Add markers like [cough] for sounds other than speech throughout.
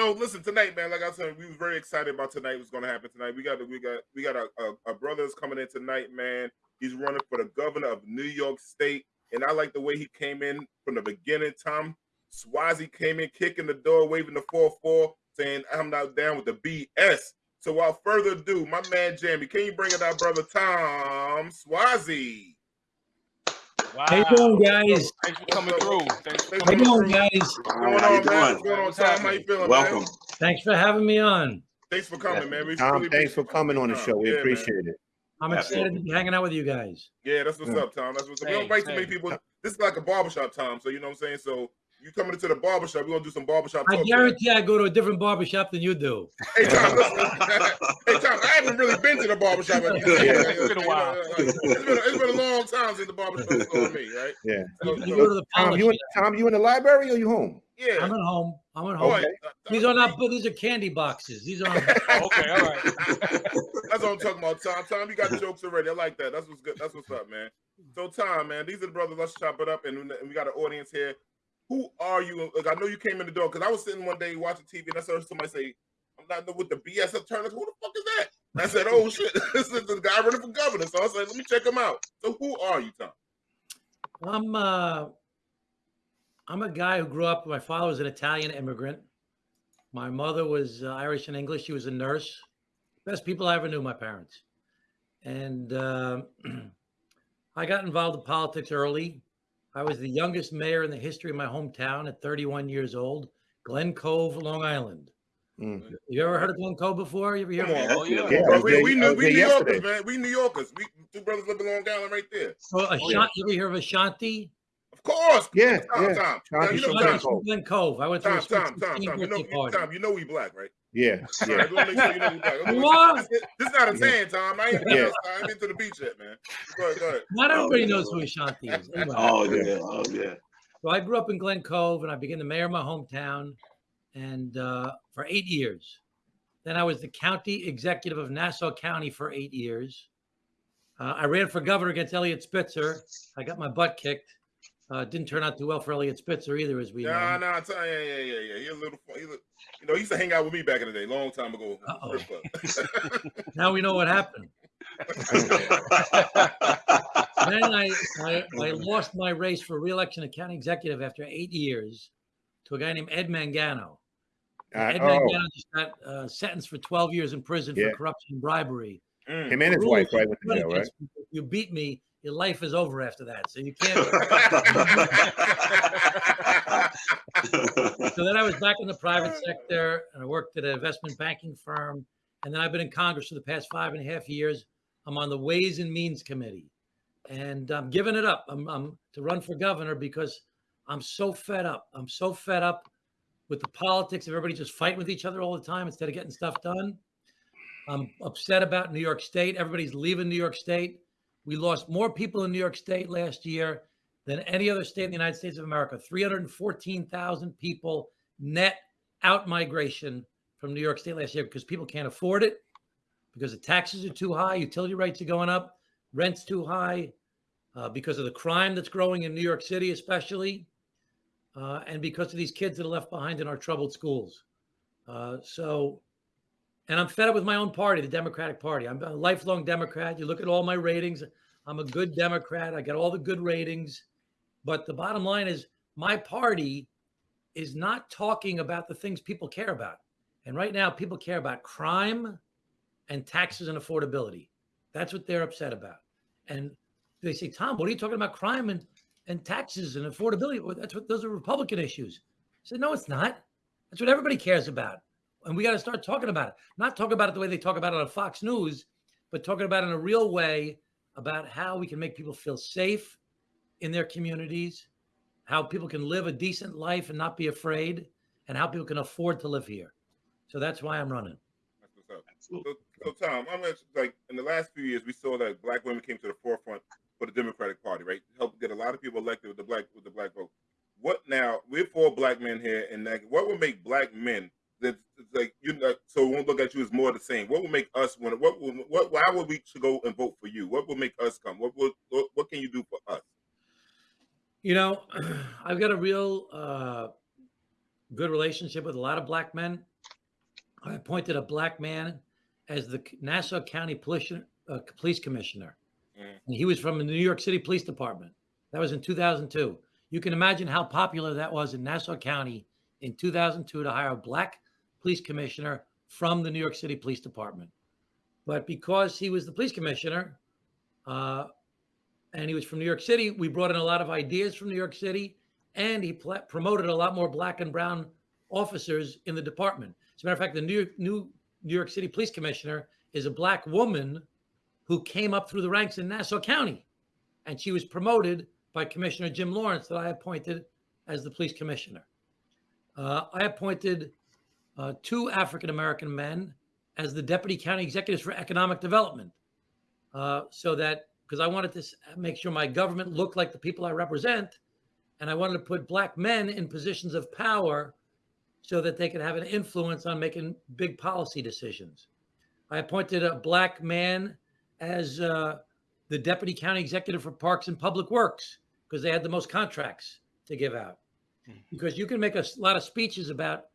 So listen, tonight, man. Like I said, we was very excited about tonight. What's going to happen tonight? We got we got we got a, a, a brothers coming in tonight, man. He's running for the governor of New York State, and I like the way he came in from the beginning. Tom Suozzi came in, kicking the door, waving the four four, saying, "I'm not down with the BS." So without further ado, my man Jamie, can you bring it out, brother Tom Suozzi? Wow. How you doing, guys? Thanks for coming through. Thanks for How you doing, guys? What's going on, man? What's going on, Tom? How you feeling, Welcome. man? Thanks for having me on. Thanks for coming, man. We Tom, really thanks for coming on the show. We Yeah, man. appreciate it. I'm excited to be hanging out with you guys. Yeah, that's what's Yeah. up, Tom. That's what's up. We don't invite too many people. This is like a barbershop, Tom. So you know what I'm saying? So you coming into the barbershop, we're gonna do some barbershop I talk. guarantee I go to a different barbershop than you do. Hey Tom, listen. hey Tom, I haven't really been to the barbershop. Like you said. Yeah. It's been a while. Uh, uh, it's been a, it's been a long time since the barbershop was on me, right? Yeah. So, You so- go to the Tom, you in. Tom, you in the library or you home? yeah. I'm at home. I'm at home. Uh, uh, These are not, these are candy boxes. These are. [laughs] [laughs] Okay, all right. That's what I'm talking about, Tom. Tom, you got jokes already. I like that. That's what's good. That's what's up, man. So, Tom, man, these are the brothers. Let's chop it up, and, and we got an audience here. Who are you? Like, I know you came in the door because I was sitting one day watching TV, and I saw somebody say, "I'm not with the BS attorneys." Who the fuck is that? And I said, "Oh [laughs] shit, [laughs] this is the guy running for governor." So I said, "Let me check him out." So, who are you, Tom? I'm uh, I'm a guy who grew up. My father was an Italian immigrant. My mother was uh, Irish and English. She was a nurse. Best people I ever knew. My parents, and uh, [clears throat] I got involved in politics early. I was the youngest mayor in the history of my hometown at 31 years old, Glen Cove, Long Island. Mm. You ever heard of Glen Cove before? You ever hear? Come of it? on. Oh, yeah. Yeah, I we, we, I New, we New Yorkers, man. We New Yorkers. We two brothers live in Long Island right there. So Ashanti, you ever hear of Ashanti? Of course. Yeah, Tom, yeah. Tom. Tom, Now, you you know, Tom, Glen Cove. Cove. I went to Tom, a Tom, Tom, Tom. You know, birthday. Tom, you know we black, right? Yeah, All [laughs] yeah. right, we wanna make sure you know we black. You are? This, this is not a tan, Tom. I ain't, Yeah. I ain't been to the beach yet, man. Go ahead, go ahead. Not everybody Oh, knows yeah. who Ashanti is. [laughs] Anyway, Oh yeah, oh yeah. So I grew up in Glen Cove and I became the mayor of my hometown and uh, for eight years. Then I was the county executive of Nassau County for eight years. Uh, I ran for governor against Eliot Spitzer. I got my butt kicked. Uh, didn't turn out too well for Eliot Spitzer either, as we Nah, know. nah, I tell you, yeah, yeah, yeah, yeah. He's a little, he's a, you know, he used to hang out with me back in the day, long time ago. Uh-oh. [laughs] [laughs] Now we know what happened. [laughs] Then I, I, I lost my race for reelection of county executive after eight years to a guy named Ed Mangano. Uh, Ed oh, Mangano just got uh, sentenced for 12 years in prison Yeah. for corruption and bribery. Mm. him and his wife right went to run jail, right? against people. If you beat me, your life is over after that. So you can't. [laughs] so then I was back in the private sector and I worked at an investment banking firm. And then I've been in Congress for the past five and a half years. I'm on the Ways and Means Committee. And I'm giving it up. I'm, I'm to run for governor because I'm so fed up. I'm so fed up with the politics of everybody just fighting with each other all the time instead of getting stuff done. I'm upset about New York State. Everybody's leaving New York State. We lost more people in New York State last year than any other state in the United States of America. 314,000 people net out migration from New York State last year because people can't afford it, because the taxes are too high, utility rates are going up, rent's too high, uh, because of the crime that's growing in New York City, especially, uh, and because of these kids that are left behind in our troubled schools. Uh, so, and I'm fed up with my own party, the Democratic Party. I'm a lifelong Democrat. You look at all my ratings. I'm a good Democrat. I got all the good ratings. But the bottom line is my party is not talking about the things people care about. And right now, people care about crime and taxes and affordability. That's what they're upset about. And they say, Tom, what are you talking about crime and, and taxes and affordability? Well, that's what those are Republican issues. I said, no, it's not. That's what everybody cares about. And we got to start talking about it. Not talk about it the way they talk about it on Fox News, but talking about it in a real way about how we can make people feel safe in their communities, how people can live a decent life and not be afraid, and how people can afford to live here. So that's why I'm running. That's what's up. So, so Tom, I'm gonna- like in the last few years, we saw that black women came to the forefront for the Democratic Party, right? Helped get a lot of people elected with the black with the black vote. What now? We're four black men here, and like, what would make black men that like you know, so won't look at you as more the same? What would make us want? What would what? Why would we go and vote for you? What would make us come? What would what, what can you do for us? You know, [clears throat] I've got a real uh, good relationship with a lot of black men. I appointed a black man as the Nassau County Police, uh, Police Commissioner. Mm. And he was from the New York City Police Department. That was in 2002. You can imagine how popular that was in Nassau County in 2002 to hire a black police commissioner from the New York City Police Department. But because he was the police commissioner uh, and he was from New York City, we brought in a lot of ideas from New York City and he pl- promoted a lot more black and brown officers in the department. As a matter of fact, the new, new New York City Police Commissioner is a black woman who came up through the ranks in Nassau County. And she was promoted by Commissioner Jim Lawrence, that I appointed as the police commissioner. Uh, I appointed uh, two African American men as the deputy county executives for economic development. Uh, so that, because I wanted to make sure my government looked like the people I represent, and I wanted to put black men in positions of power so that they could have an influence on making big policy decisions. I appointed a black man as uh, the deputy county executive for parks and public works because they had the most contracts to give out. Because you can make a lot of speeches about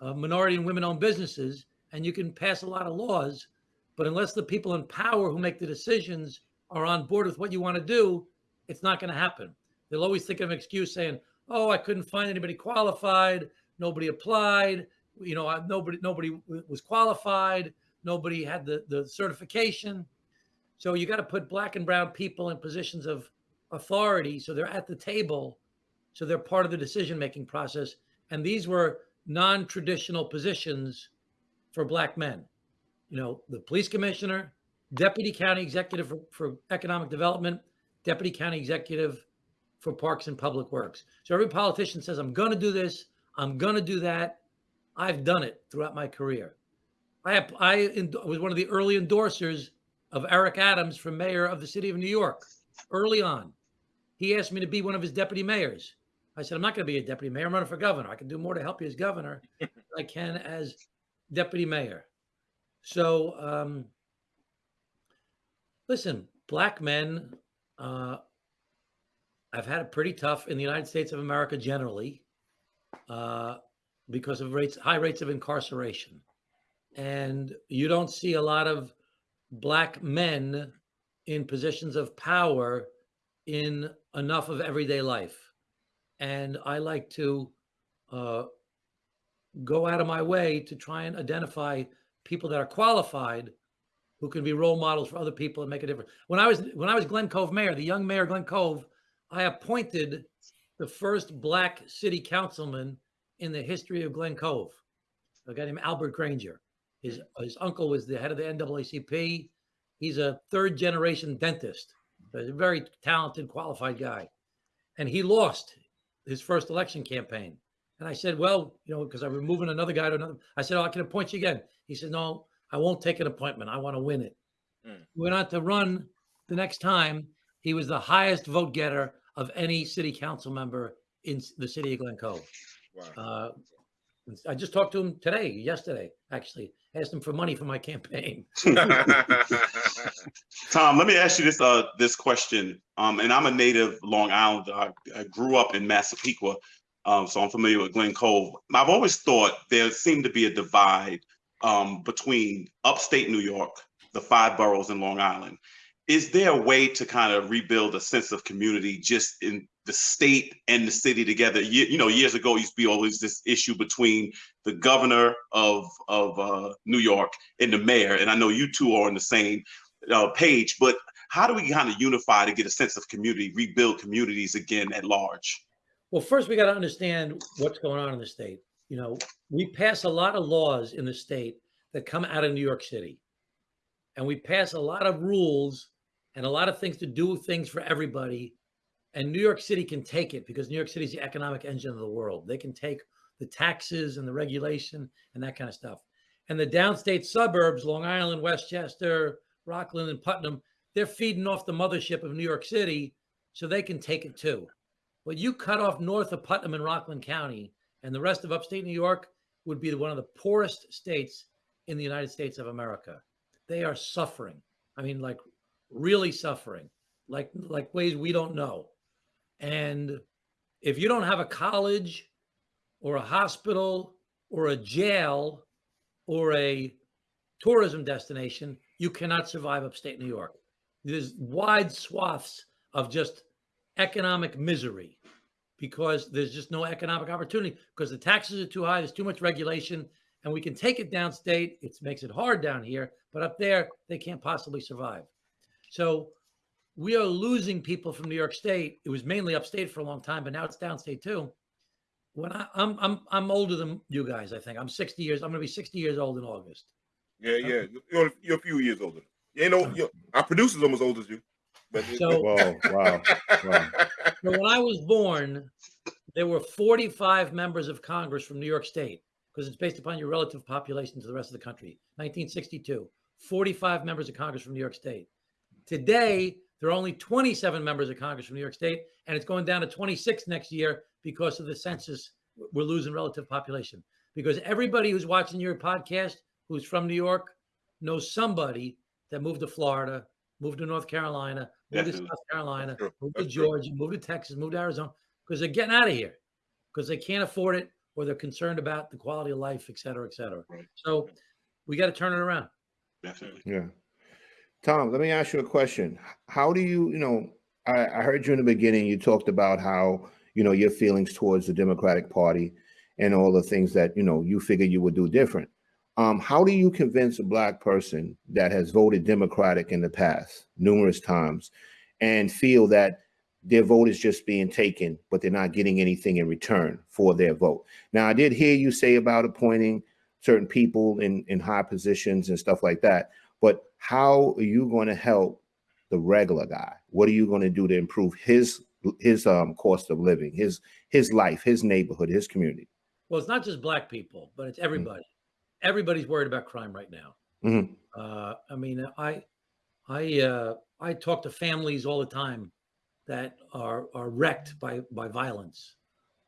uh, minority and women owned businesses and you can pass a lot of laws, but unless the people in power who make the decisions are on board with what you want to do, it's not going to happen. They'll always think of an excuse saying, "Oh, I couldn't find anybody qualified. Nobody applied. You know, nobody nobody was qualified. Nobody had the the certification." So you got to put black and brown people in positions of authority so they're at the table, so they're part of the decision making process. And these were non traditional positions for black men. You know, the police commissioner, deputy county executive for, for economic development, deputy county executive for parks and public works. So every politician says, I'm going to do this, I'm going to do that. I've done it throughout my career. I, I was one of the early endorsers of Eric Adams for mayor of the city of New York early on. He asked me to be one of his deputy mayors. I said, I'm not going to be a deputy mayor. I'm running for governor. I can do more to help you as governor [laughs] than I can as deputy mayor. So, um, listen, black men, uh, I've had it pretty tough in the United States of America generally uh, because of rates, high rates of incarceration. And you don't see a lot of black men in positions of power in enough of everyday life. And I like to uh, go out of my way to try and identify people that are qualified who can be role models for other people and make a difference. When I was when I was Glen Cove mayor, the young mayor of Glen Cove, I appointed the first black city councilman in the history of Glen Cove. A guy named Albert Granger. His his uncle was the head of the NAACP. He's a third generation dentist. A very talented, qualified guy. And he lost his first election campaign. And I said, well, you know, because I was moving another guy to another. I said, oh, I can appoint you again. He said, no, I won't take an appointment. I want to win it. Mm. He went on to run the next time. He was the highest vote getter of any city council member in the city of Glen Cove. Wow. Uh, I just talked to him today, yesterday, actually. Asked him for money for my campaign. [laughs] [laughs] Tom, let me ask you this uh this question. Um, and I'm a native Long Island. I, I grew up in Massapequa, um, so I'm familiar with Glen Cove. I've always thought there seemed to be a divide um, between upstate New York, the five boroughs in Long Island. Is there a way to kind of rebuild a sense of community just in the state and the city together? You, you know, years ago used to be always this issue between the governor of of uh, New York and the mayor, and I know you two are in the same uh, page, but how do we kind of unify to get a sense of community, rebuild communities again at large? Well, first we got to understand what's going on in the state. You know, we pass a lot of laws in the state that come out of New York City. And we pass a lot of rules and a lot of things to do things for everybody. And New York City can take it because New York City is the economic engine of the world. They can take the taxes and the regulation and that kind of stuff. And the downstate suburbs, Long Island, Westchester, Rockland, and Putnam, they're feeding off the mothership of New York City so they can take it too. But you cut off north of Putnam and Rockland County, and the rest of upstate New York would be one of the poorest states in the United States of America. They are suffering. I mean, like really suffering, like like ways we don't know. And if you don't have a college or a hospital or a jail or a tourism destination, you cannot survive upstate New York. There's wide swaths of just economic misery because there's just no economic opportunity because the taxes are too high, there's too much regulation, and we can take it downstate. It makes it hard down here, but up there, they can't possibly survive. So we are losing people from New York State. It was mainly upstate for a long time, but now it's downstate too. When I, I'm I'm I'm older than you guys, I think I'm 60 years. I'm going to be 60 years old in August. Yeah, yeah. You're, you're a few years older. You know, no, you our producer's almost old as you. But So, Whoa, [laughs] wow, wow. so when I was born, there were 45 members of Congress from New York State because it's based upon your relative population to the rest of the country. 1962, 45 members of Congress from New York State. Today, there are only 27 members of Congress from New York State, and it's going down to 26 next year because of the census. We're losing relative population because everybody who's watching your podcast who's from New York knows somebody that moved to Florida, moved to North Carolina, moved to South Carolina, moved to Georgia, moved to Texas, moved to Arizona because they're getting out of here because they can't afford it or they're concerned about the quality of life, et cetera, et cetera. Right. So we got to turn it around. Definitely. Yeah. Tom, let me ask you a question. How do you, you know, I, I heard you in the beginning, you talked about how, you know, your feelings towards the Democratic Party and all the things that, you know, you figured you would do different. Um, how do you convince a black person that has voted Democratic in the past numerous times and feel that their vote is just being taken, but they're not getting anything in return for their vote? Now, I did hear you say about appointing certain people in, in high positions and stuff like that but how are you going to help the regular guy what are you going to do to improve his his um cost of living his his life his neighborhood his community Well, it's not just black people, but it's everybody. Everybody's worried about crime right now. Mhm. Uh, I mean, I, I, uh, I talk to families all the time that are are wrecked by by violence.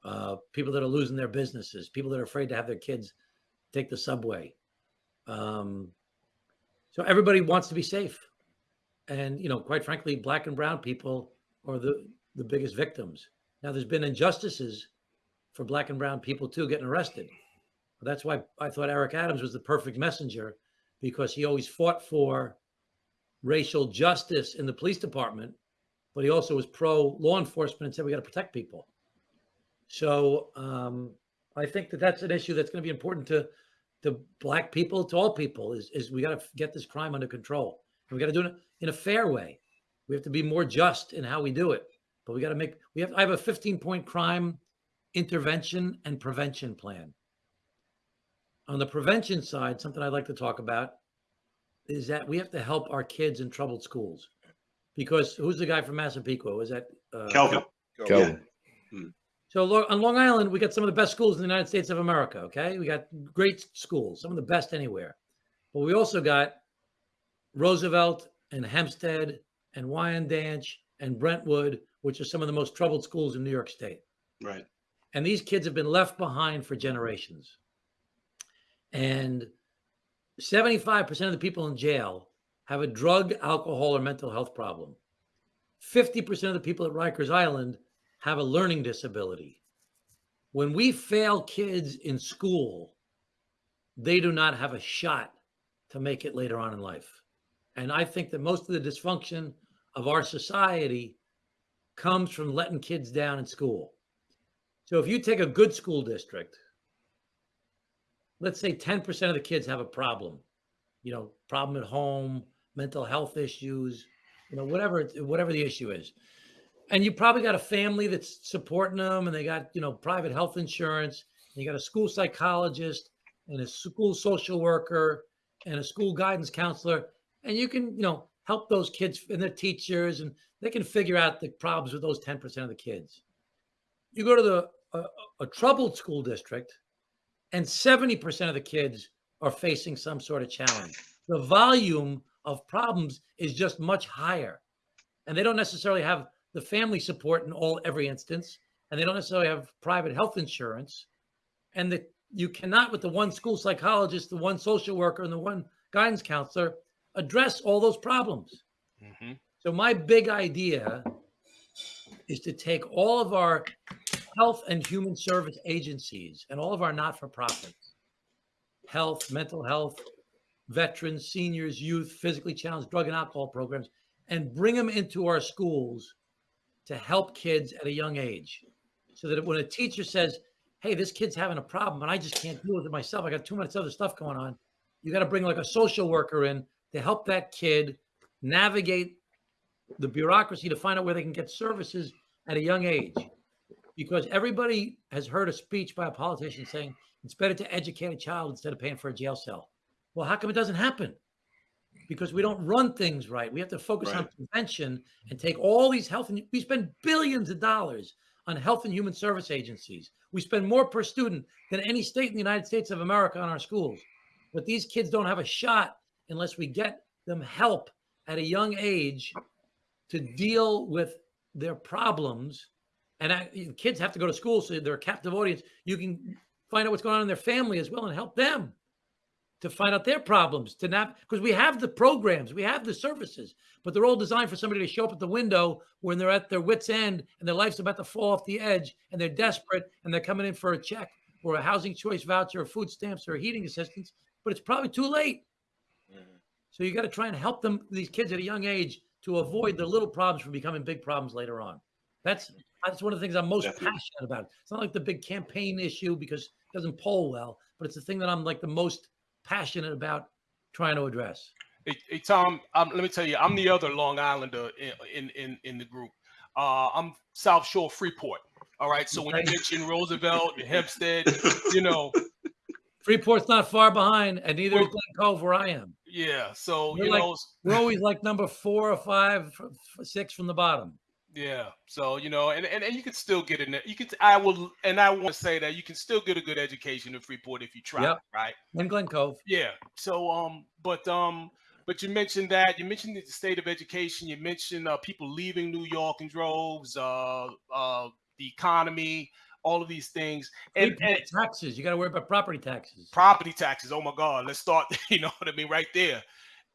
Uh, people that are losing their businesses, people that are afraid to have their kids take the subway. Um, so everybody wants to be safe, and you know, quite frankly, black and brown people are the the biggest victims. Now, there's been injustices for black and brown people too getting arrested. That's why I thought Eric Adams was the perfect messenger because he always fought for racial justice in the police department, but he also was pro law enforcement and said we got to protect people. So um, I think that that's an issue that's going to be important to to black people, to all people. Is is we got to get this crime under control, and we got to do it in a fair way. We have to be more just in how we do it, but we got to make. We have. I have a 15 point crime intervention and prevention plan. On the prevention side, something I'd like to talk about is that we have to help our kids in troubled schools. Because who's the guy from Massapequa? Was that uh, Kelvin. Kelvin. So on Long Island, we got some of the best schools in the United States of America. Okay, we got great schools, some of the best anywhere. But we also got Roosevelt and Hempstead and Wyandanch and Brentwood, which are some of the most troubled schools in New York State. Right. And these kids have been left behind for generations. And 75% of the people in jail have a drug, alcohol, or mental health problem. 50% of the people at Rikers Island have a learning disability. When we fail kids in school, they do not have a shot to make it later on in life. And I think that most of the dysfunction of our society comes from letting kids down in school. So if you take a good school district, let's say 10% of the kids have a problem, you know, problem at home, mental health issues, you know, whatever, whatever the issue is. And you probably got a family that's supporting them and they got, you know, private health insurance. You got a school psychologist and a school social worker and a school guidance counselor. And you can, you know, help those kids and their teachers and they can figure out the problems with those 10% of the kids. You go to the a, a troubled school district and 70% of the kids are facing some sort of challenge. The volume of problems is just much higher. And they don't necessarily have the family support in all every instance, and they don't necessarily have private health insurance. And the you cannot, with the one school psychologist, the one social worker, and the one guidance counselor, address all those problems. hmm So my big idea is to take all of our health and human service agencies and all of our not-for-profits health, mental health, veterans, seniors, youth, physically challenged, drug and alcohol programs, and bring them into our schools to help kids at a young age. So that when a teacher says, Hey, this kid's having a problem and I just can't deal with it myself, I got too much other stuff going on. You got to bring like a social worker in to help that kid navigate the bureaucracy to find out where they can get services at a young age. Because everybody has heard a speech by a politician saying it's better to educate a child instead of paying for a jail cell. Well, how come it doesn't happen? Because we don't run things right. We have to focus on prevention and take all these health and we spend billions of dollars on health and human service agencies. We spend more per student than any state in the United States of America on our schools. But these kids don't have a shot unless we get them help at a young age to deal with their problems. And I, kids have to go to school, so they're a captive audience. You can find out what's going on in their family as well and help them to find out their problems. To not because we have the programs, we have the services, but they're all designed for somebody to show up at the window when they're at their wits' end and their life's about to fall off the edge and they're desperate and they're coming in for a check or a housing choice voucher or food stamps or heating assistance, but it's probably too late. Mm-hmm. So you got to try and help them, these kids at a young age, to avoid the little problems from becoming big problems later on. That's that's one of the things I'm most Definitely. passionate about. It's not like the big campaign issue because it doesn't poll well, but it's the thing that I'm like the most passionate about trying to address. Hey, hey Tom, um, let me tell you, I'm the other Long Islander in in in, in the group. Uh, I'm South Shore Freeport. All right. So when you Okay. mention Roosevelt and Hempstead, you know, [laughs] Freeport's not far behind, and neither is Glen Cove, where I am. yeah. So We're you like- know, We're always like number four or five, f- f- six from the bottom. Yeah. So you know, and, and and you can still get in there. You can. I will, and I want to say that you can still get a good education in Freeport if you try. Yep. Right. In Glen Cove. Yeah. So um, but um, but you mentioned that you mentioned the state of education. You mentioned uh, people leaving New York in droves. Uh, uh, the economy, all of these things, and, and taxes. You got to worry about property taxes. property taxes. Oh my God, let's start. [laughs] You know what I mean, right there.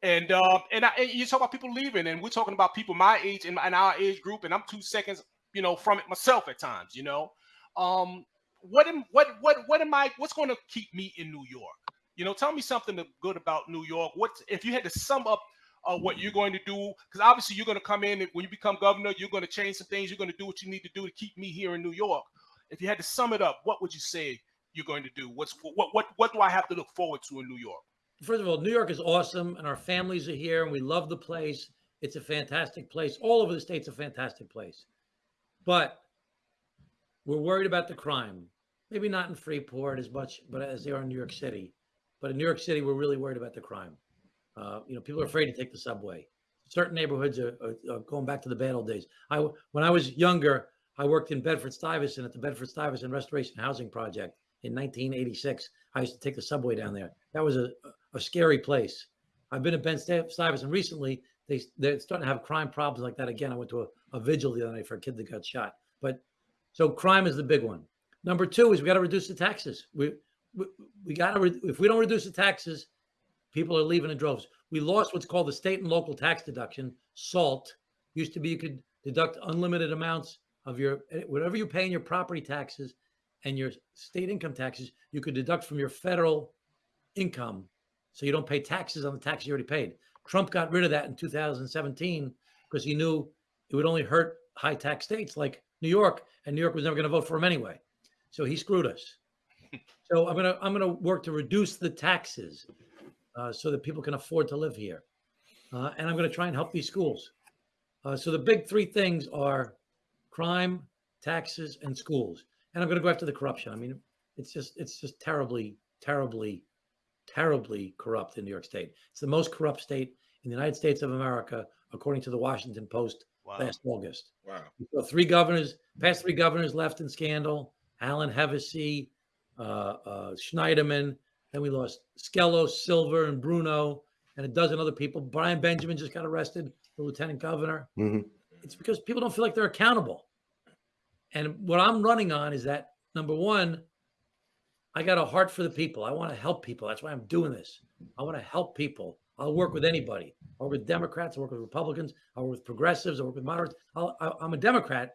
And um, and, I, and you talk about people leaving, and we're talking about people my age and, and our age group, and I'm two seconds, you know, from it myself at times. You know, um, what am what what what am I? What's going to keep me in New York? You know, tell me something good about New York. What if you had to sum up uh, what you're going to do? Because obviously you're going to come in and when you become governor, you're going to change some things. You're going to do what you need to do to keep me here in New York. If you had to sum it up, what would you say you're going to do? What's what what what do I have to look forward to in New York? First of all, New York is awesome, and our families are here, and we love the place. It's a fantastic place. All over the state's a fantastic place, but we're worried about the crime. Maybe not in Freeport as much, but as they are in New York City. But in New York City, we're really worried about the crime. Uh, you know, people are afraid to take the subway. Certain neighborhoods are, are, are going back to the bad old days. I when I was younger, I worked in Bedford Stuyvesant at the Bedford Stuyvesant Restoration Housing Project in 1986. I used to take the subway down there. That was a, a scary place. I've been at Ben Stuyvesant recently. They they're starting to have crime problems like that again. I went to a, a vigil the other night for a kid that got shot. But so crime is the big one. Number two is we got to reduce the taxes. We we, we got to if we don't reduce the taxes, people are leaving in droves. We lost what's called the state and local tax deduction, SALT. Used to be you could deduct unlimited amounts of your eh, whatever you pay in your property taxes and your state income taxes, you could deduct from your federal income. So you don't pay taxes on the taxes you already paid. Trump got rid of that in 2017 because he knew it would only hurt high tax states like New York, and New York was never going to vote for him anyway. So he screwed us. [laughs] so I'm gonna I'm gonna work to reduce the taxes uh, so that people can afford to live here, uh, and I'm gonna try and help these schools. Uh, so the big three things are crime, taxes, and schools. And I'm going to go after the corruption. I mean, it's just it's just terribly, terribly, terribly corrupt in New York State. It's the most corrupt state in the United States of America, according to the Washington Post Wow. last August. Wow. So three governors, past three governors left in scandal. Alan Hevesi, uh, uh, Schneiderman. Then we lost Skelos, Silver, and Bruno, and a dozen other people. Brian Benjamin just got arrested, the lieutenant governor. Mhm. It's because people don't feel like they're accountable. And what I'm running on is that number one, I got a heart for the people. I want to help people. That's why I'm doing this. I want to help people. I'll work with anybody. I'll work with Democrats. I'll work with Republicans. I'll work with progressives. I'll work with moderates. I'll, I, I'm a Democrat.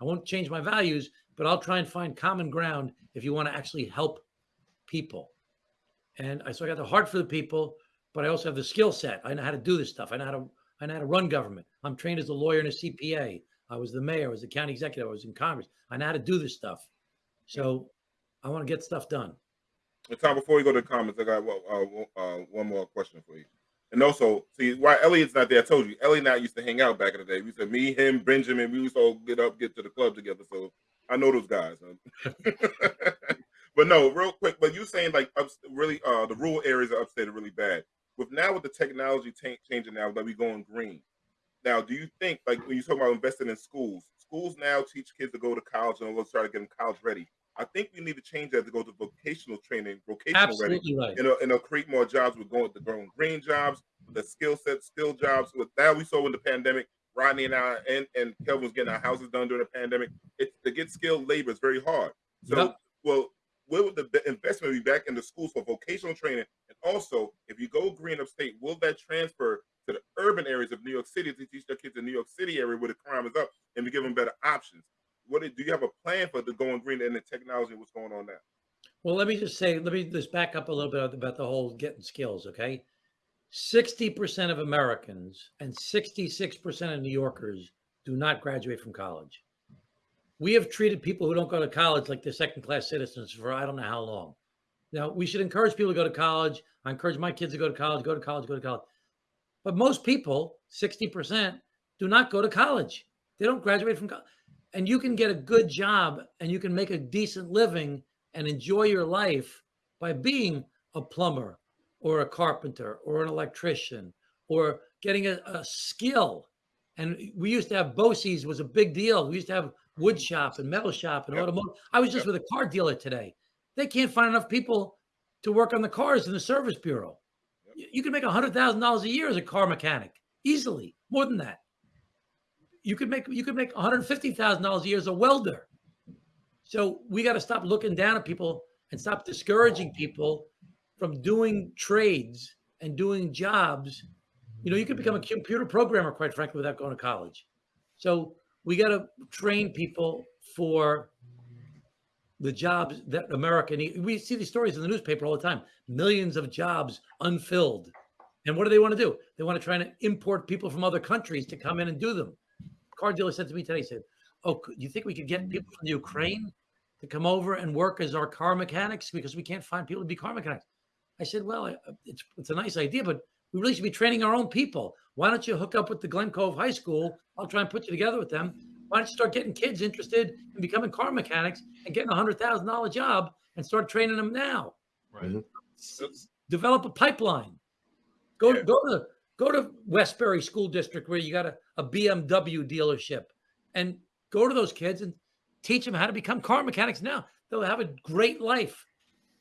I won't change my values, but I'll try and find common ground if you want to actually help people. And I so I got the heart for the people, but I also have the skill set. I know how to do this stuff. I know how to I know how to run government. I'm trained as a lawyer and a CPA. I was the mayor, I was the county executive, I was in Congress. I know how to do this stuff. So I want to get stuff done. And Tom, before we go to the comments, I got uh, one- uh, one more question for you. And also, see why Eliot's not there. I told you, Eliot and I used to hang out back in the day. We said me, him, Benjamin. We used to all get up, get to the club together. So I know those guys. [laughs] but no, real quick. But you saying like ups, really, uh, the rural areas of upstate are really bad. With now with the technology changing now that we going green. Now, do you think like when you talk about investing in schools, schools now teach kids to go to college and let's try to get them college ready. I think we need to change that to go to vocational training, vocational ready Absolutely right. you know, and it'll create more jobs. We're going to the growing green jobs, the skill set, skill jobs. With that, we saw in the pandemic, Rodney and I and, and Kelvin was getting our houses done during the pandemic. It to get skilled labor is very hard. So, Yep. well, where would the investment be back in the schools for vocational training? And also, if you go green upstate, will that transfer to the urban areas of New York City to teach their kids in New York City area where the crime is up and to give them better options? What do you have a plan for the going green and the technology? What's going on now? Well, let me just say, let me just back up a little bit about the whole getting skills, okay? 60% of Americans and 66% of New Yorkers do not graduate from college. We have treated people who don't go to college like they're second class citizens for I don't know how long. Now, we should encourage people to go to college. I encourage my kids to go to college, go to college, go to college. But most people, 60%, do not go to college. They don't graduate from college. And you can get a good job and you can make a decent living and enjoy your life by being a plumber or a carpenter or an electrician or getting a, a skill. And we used to have BOCES was a big deal. We used to have wood shop and metal shop and Yep. automotive. I was just with a car dealer today. They can't find enough people to work on the cars in the service bureau. You, you can make hundred thousand dollars a year as a car mechanic easily, more than that. You could make you could make one hundred fifty thousand dollars a year as a welder. So we got to stop looking down at people and stop discouraging people from doing trades and doing jobs. You know, you could become a computer programmer, quite frankly, without going to college. So we got to train people for the jobs that America needs. We see these stories in the newspaper all the time. Millions of jobs unfilled. And what do they want to do? They want to try to import people from other countries to come in and do them. Car dealer said to me today, he said, Oh, do you think we could get people from the Ukraine to come over and work as our car mechanics because we can't find people to be car mechanics? I said, Well, uh, it's, it's a nice idea, but we really should be training our own people. Why don't you hook up with the Glen Cove High School? I'll try and put you together with them. Why don't you start getting kids interested in becoming car mechanics and getting a hundred thousand dollar job and start training them now? Right. Mm-hmm. S- s- Develop a pipeline. Go Yeah. go to go to Westbury School District where you got a, a BMW dealership and go to those kids and teach them how to become car mechanics now. They'll have a great life.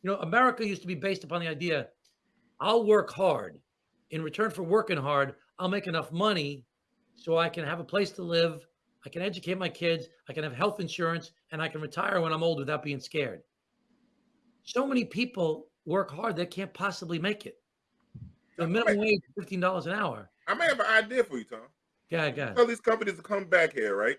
You know, America used to be based upon the idea I'll work hard. In return for working hard, I'll make enough money so I can have a place to live. I can educate my kids. I can have health insurance and I can retire when I'm old without being scared. So many people work hard, they can't possibly make it. The minimum wage is $15 an hour. I may have an idea for you, Tom. Yeah, yeah. Tell these companies to come back here, right?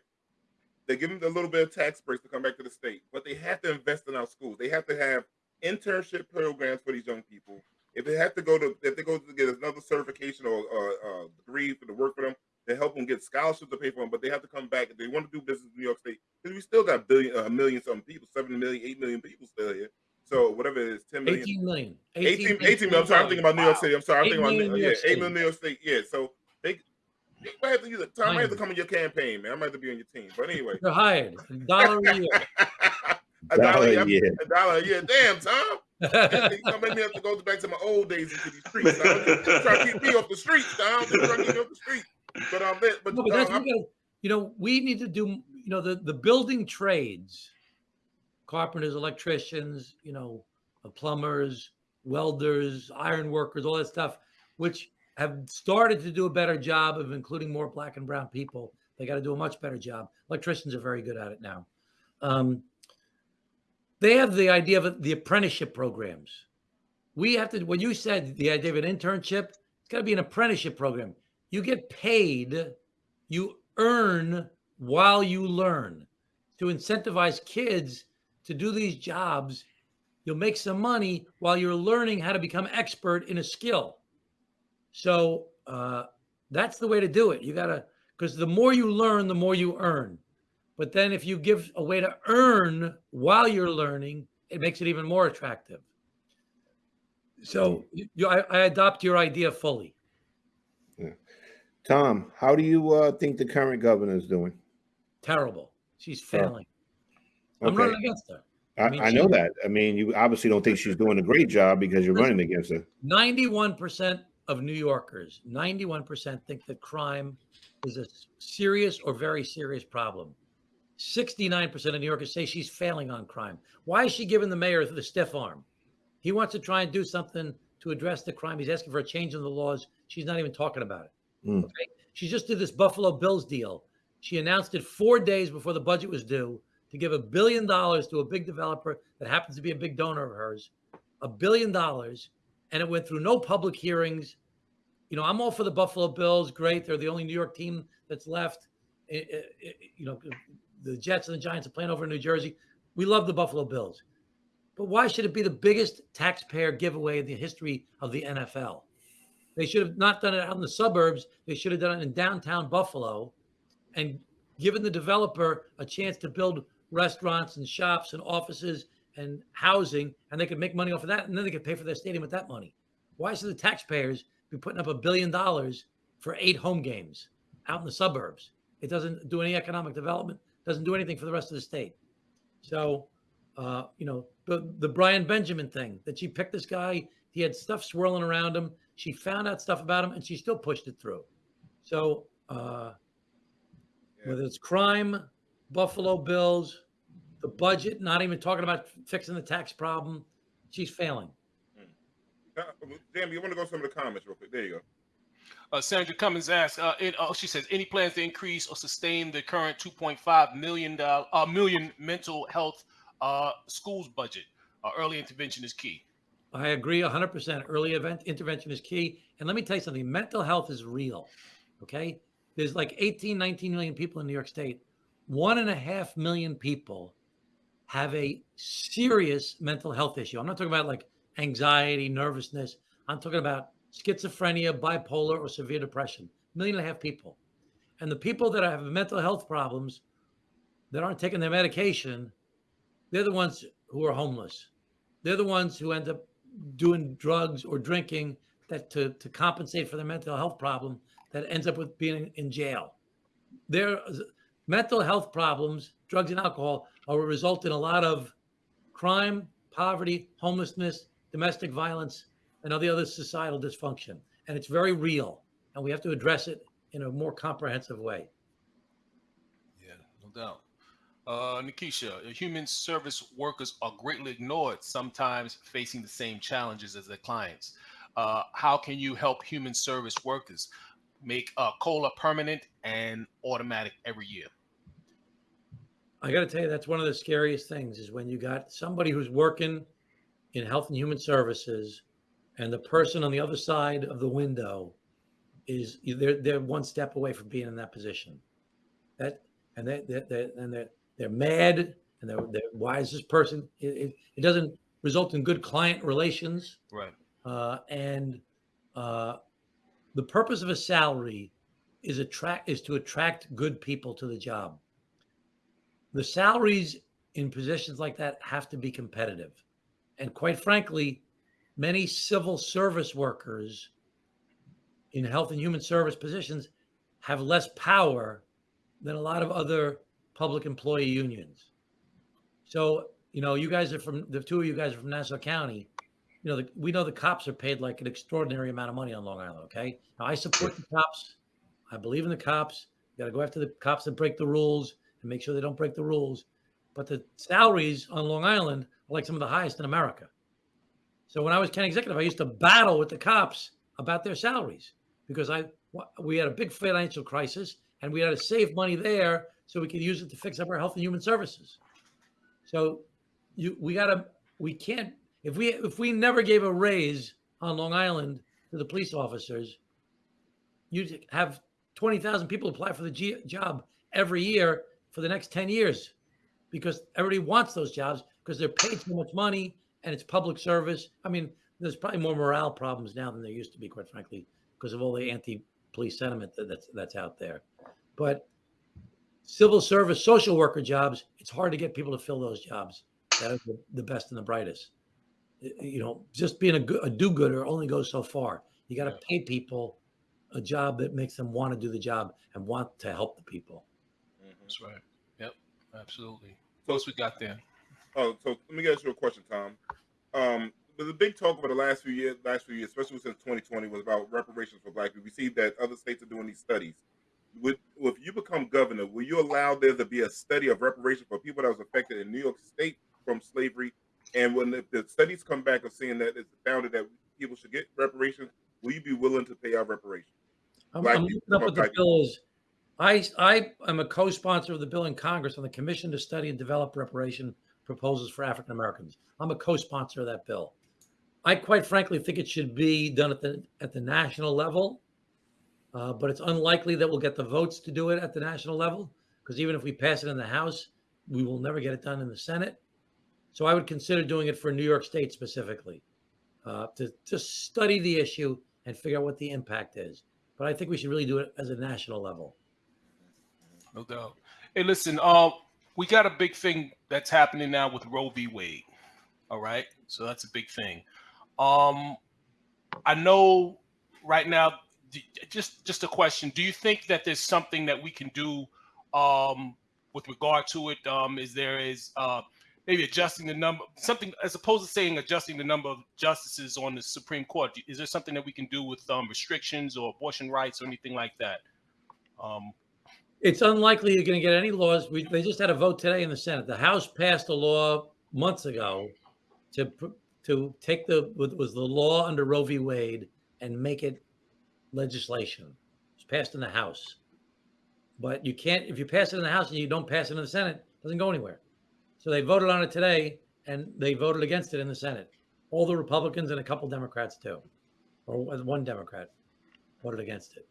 They give them a little bit of tax breaks to come back to the state, but they have to invest in our schools. They have to have internship programs for these young people. If they have to go to, if they go to get another certification or uh, uh, degree for the work for them, to help them get scholarships to pay for them, but they have to come back if they want to do business in New York State because we still got billion, a million something people, seven million, eight million people still here. So whatever it is, ten million. 18 million. 18, 18 million. I'm sorry, I'm thinking about New York Wow. City. I'm sorry, I'm thinking about New- New yeah, York eight City. million New York State. Yeah, so they, they might have to use it. Tom, I might have to come in your campaign, man. I might have to be on your team. But anyway, They're hired. A dollar a year. [laughs] a dollar, Dollar a a year. year. A dollar a year. Damn, Tom. [laughs] you gonna make me have to go back to my old days into these streets. Tom. Just try to keep me off the streets, Tom. Just try to keep me off the street. But um, but, but, No, but um, what we you know, we need to do, you know, the, the building trades, carpenters, electricians, you know, uh, plumbers, welders, iron workers, all that stuff, which have started to do a better job of including more black and brown people. They got to do a much better job. Electricians are very good at it now. Um, they have the idea of the apprenticeship programs. We have to, when you said the idea of an internship, it's got to be an apprenticeship program. You get paid, you earn while you learn to incentivize kids to do these jobs you'll make some money while you're learning how to become expert in a skill. So uh, that's the way to do it. You gotta because the more you learn, the more you earn. But then if you give a way to earn while you're learning, it makes it even more attractive. So you, I, I adopt your idea fully. Yeah. Tom, how do you uh, think the current governor is doing? Terrible. She's failing. I'm Okay, running against her. I, mean, I know that. I mean, you obviously don't think she's doing a great job because you're running against her. 91% of New Yorkers, 91% think that crime is a serious or very serious problem. 69% of New Yorkers say she's failing on crime. Why is she giving the mayor the stiff arm? He wants to try and do something to address the crime. He's asking for a change in the laws. She's not even talking about it. Mm. Okay. She just did this Buffalo Bills deal. She announced it four days before the budget was due to give a billion dollars to a big developer that happens to be a big donor of hers. A billion dollars and it went through no public hearings. You know, I'm all for the Buffalo Bills. Great, they're the only New York team that's left. I- I- I- you know, the Jets and the Giants are playing over in New Jersey. We love the Buffalo Bills, but why should it be the biggest taxpayer giveaway in the history of the NFL? They should have not done it out in the suburbs. They should have done it in downtown Buffalo, and given the developer a chance to build restaurants and shops and offices and housing, and they could make money off of that, and then they could pay for their stadium with that money. Why should the taxpayers be putting up a billion dollars for eight home games out in the suburbs? It doesn't do any economic development, doesn't do anything for the rest of the state. So, uh, you know, the, the Brian Benjamin thing that she picked this guy, he had stuff swirling around him. She found out stuff about him and she still pushed it through. So, uh, Yeah. whether it's crime, Buffalo Bills, the budget, not even talking about fixing the tax problem, she's failing. Uh, Jamie, you want to go some of the comments real quick? There you go. Uh, Sandra Cummins asks, uh, it, uh, she says, any plans to increase or sustain the current 2.5 million dollar uh, million mental health uh, schools budget? Uh, early intervention is key. I agree 100%. Early event intervention is key. And let me tell you something mental health is real. Okay. There's like 18, 19 million people in New York State. One and a half million people have a serious mental health issue. I'm not talking about like anxiety, nervousness. I'm talking about schizophrenia, bipolar, or severe depression. Million and a half people. And the people that have mental health problems that aren't taking their medication, they're the ones who are homeless. They're the ones who end up doing drugs or drinking that to, to compensate for their mental health problem that ends up with being in jail. Their mental health problems, drugs and alcohol, are a result in a lot of crime, poverty, homelessness, domestic violence, and all the other societal dysfunction. And it's very real. And we have to address it in a more comprehensive way. Yeah, no doubt. Uh, Nikisha, human service workers are greatly ignored, sometimes facing the same challenges as their clients. Uh, how can you help human service workers make uh, COLA permanent and automatic every year? I got to tell you, that's one of the scariest things is when you got somebody who's working in health and human services, and the person on the other side of the window is they're they're one step away from being in that position. That and they they they and they're they're mad and they're, they're why is this person? It, it, it doesn't result in good client relations Right. uh, and uh, the purpose of a salary is attract is to attract good people to the job. The salaries in positions like that have to be competitive, and quite frankly, many civil service workers in health and human service positions have less power than a lot of other public employee unions. So, you know, you guys are from the two of you guys are from Nassau County you know, the, we know the cops are paid like an extraordinary amount of money on Long Island. Okay, now I support the cops. I believe in the cops. You got to go after the cops that break the rules and make sure they don't break the rules. But the salaries on Long Island are like some of the highest in America. So when I was county executive, I used to battle with the cops about their salaries because I we had a big financial crisis and we had to save money there so we could use it to fix up our health and human services. So you we got to we can't if we if we never gave a raise on Long Island to the police officers, you'd have twenty thousand people apply for the G- job every year for the next ten years, because everybody wants those jobs because they're paid so much money and it's public service. I mean, there's probably more morale problems now than there used to be, quite frankly, because of all the anti-police sentiment that, that's that's out there. But civil service, social worker jobs, it's hard to get people to fill those jobs. That are the, the best and the brightest. You know, just being a, good, a do-gooder only goes so far. You got to pay people a job that makes them want to do the job and want to help the people. That's right. Yep. Absolutely. What else we got there? Oh, so let me ask you a question, Tom. Um, there's a big talk over the last few years, last few years, especially since 2020, was about reparations for Black people. We see that other states are doing these studies. Would, if you become governor, will you allow there to be a study of reparations for people that was affected in New York State from slavery? And when the, the studies come back of saying that it's founded that people should get reparations, will you be willing to pay out reparations? I'm, I'm looking up what the black bill is. I, I am a co-sponsor of the bill in Congress on the Commission to Study and Develop Reparation Proposals for African Americans. I'm a co-sponsor of that bill. I quite frankly think it should be done at the at the national level, uh, but it's unlikely that we'll get the votes to do it at the national level because even if we pass it in the House, we will never get it done in the Senate. So I would consider doing it for New York State specifically uh, to to study the issue and figure out what the impact is. But I think we should really do it as a national level. No doubt. Hey, listen, uh, we got a big thing that's happening now with Roe v. Wade. All right. So that's a big thing. Um, I know right now, just just a question. Do you think that there's something that we can do um, with regard to it? Um, is there is uh, maybe adjusting the number, something as opposed to saying adjusting the number of justices on the Supreme Court? Is there something that we can do with um, restrictions or abortion rights or anything like that? Um, It's unlikely you're going to get any laws. We, they just had a vote today in the Senate. The House passed a law months ago to to take the was the law under Roe v. Wade and make it legislation. It's passed in the House, but you can't if you pass it in the House and you don't pass it in the Senate, it doesn't go anywhere. So they voted on it today, and they voted against it in the Senate. All the Republicans and a couple Democrats too, or one Democrat voted against it.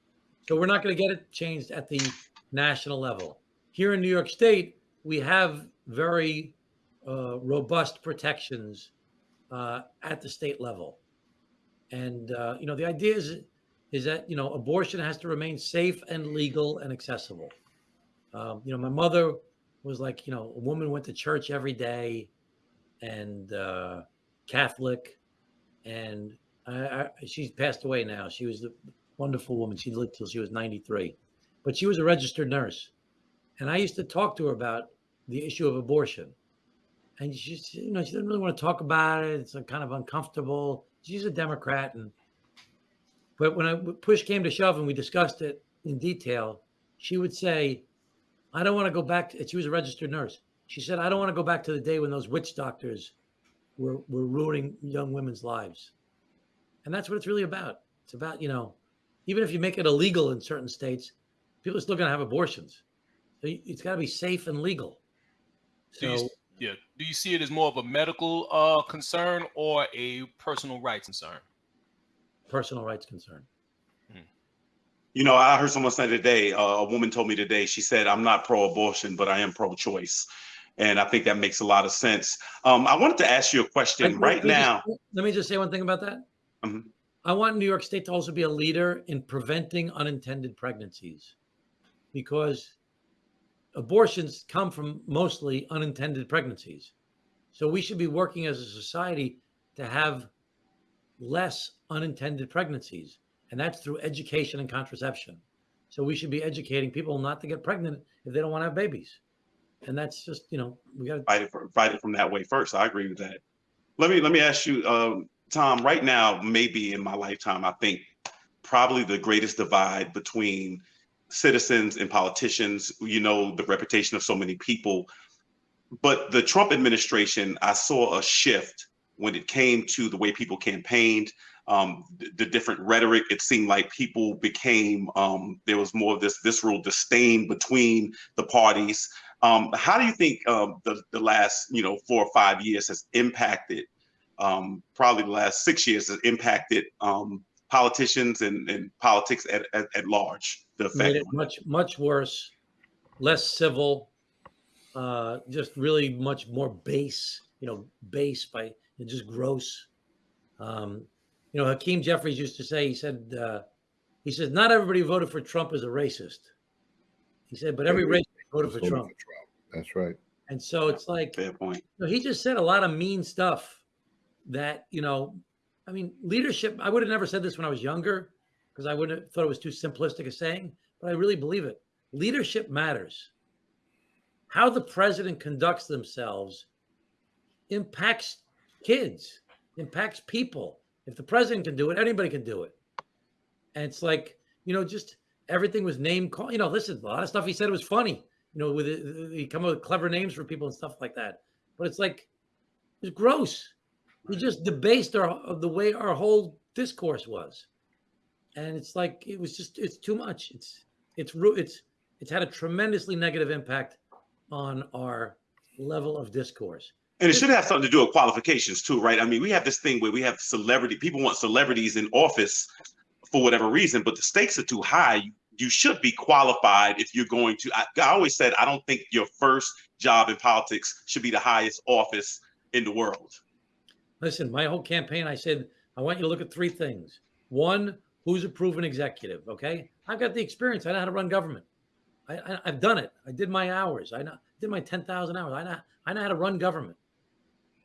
So we're not going to get it changed at the national level. Here in New York State, we have very uh, robust protections uh, at the state level, and uh, you know the idea is is that you know abortion has to remain safe and legal and accessible. Um, you know, my mother was like, you know, a woman went to church every day, and uh, Catholic, and I, I, she's passed away now. She was a wonderful woman. She lived till she was 93, but she was a registered nurse, and I used to talk to her about the issue of abortion, and she, you know, she didn't really want to talk about it. It's like kind of uncomfortable. She's a Democrat, and but when I push came to shove and we discussed it in detail, she would say, "I don't want to go back." To, she was a registered nurse. She said, "I don't want to go back to the day when those witch doctors were were ruining young women's lives," and that's what it's really about. It's about you know, even if you make it illegal in certain states, people are still going to have abortions. So it's got to be safe and legal. Do you, So yeah. Do you see it as more of a medical uh, concern or a personal rights concern? personal rights concern. You know, I heard someone say today, uh, a woman told me today, she said, I'm not pro abortion, but I am pro choice. And I think that makes a lot of sense. Um, I wanted to ask you a question Let- right let me just- now. let me just say one thing about that. Mhm. I want New York State to also be a leader in preventing unintended pregnancies because abortions come from mostly unintended pregnancies. So we should be working as a society to have less unintended pregnancies, and that's through education and contraception. So we should be educating people not to get pregnant if they don't want to have babies. And that's just, you know, we got to fight it, for, fight it from that way first. I agree with that. Let me let me ask you, um, Tom. Right now, maybe in my lifetime, I think probably the greatest divide between citizens and politicians. You know, the reputation of so many people. But the Trump administration, I saw a shift when it came to the way people campaigned, um, the, different rhetoric. It seemed like people became um, there was more of this visceral disdain between the parties. Um, how do you think um, the the last you know four or five years has impacted? Um, probably the last six years has impacted um, politicians and, and politics at, at, at large. The made effect. it much much worse, less civil, uh, just really much more base. you know, base, by just gross. Um, you know, Hakeem Jeffries used to say, he said, uh, he said, not everybody who voted for Trump is a racist. He said, but every Every- racist voted for Voted Trump. That's right. And so it's like, Fair point. no, he just said a lot of mean stuff that, you know, I mean, leadership, I would have never said this when I was younger because I wouldn't have thought it was too simplistic a saying, but I really believe it. Leadership matters. How the president conducts themselves impacts kids, impacts people. If the president can do it, anybody can do it. And it's like, you know, just everything was name call. You know, listen, a lot of stuff he said was funny. You know, with it, he come up with clever names for people and stuff like that. But it's like it's gross. He just debased our the way our whole discourse was, and it's like it was just it's too much. It's it's it's it's had a tremendously negative impact on our level of discourse. And it should have something to do with qualifications too, right? I mean, we have this thing where we have celebrity people want celebrities in office for whatever reason, but the stakes are too high. You should be qualified if you're going to. I, I always said I don't think your first job in politics should be the highest office in the world. Listen, my whole campaign, I said, I want you to look at three things. One, who's a proven executive? Okay. I've got the experience. I know how to run government. I, I've done it. I did my hours. I know, did my 10,000 hours. I know, I know how to run government.